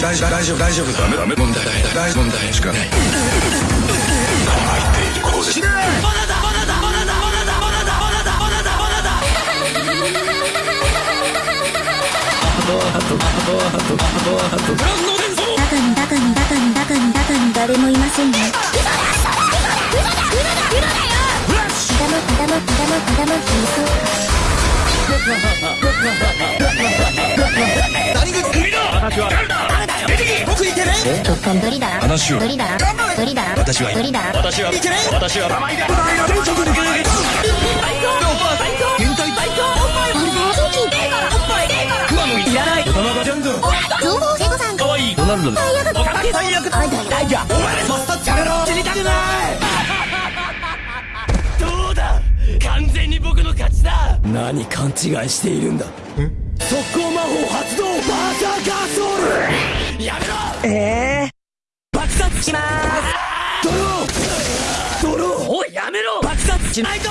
大丈夫。大丈夫。大丈夫。ダメダメ問題大問題しかないているだだだだだだだだだだだだだだだだ中に誰もいませんねどうだ完全に僕の勝ちだ何勘違いしているんだ速攻魔法発動バーカーガーソルやめろええーします。ドロードローおいやめろ。爆発しないと。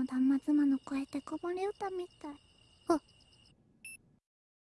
の断末魔の声ってこぼれ歌みたい。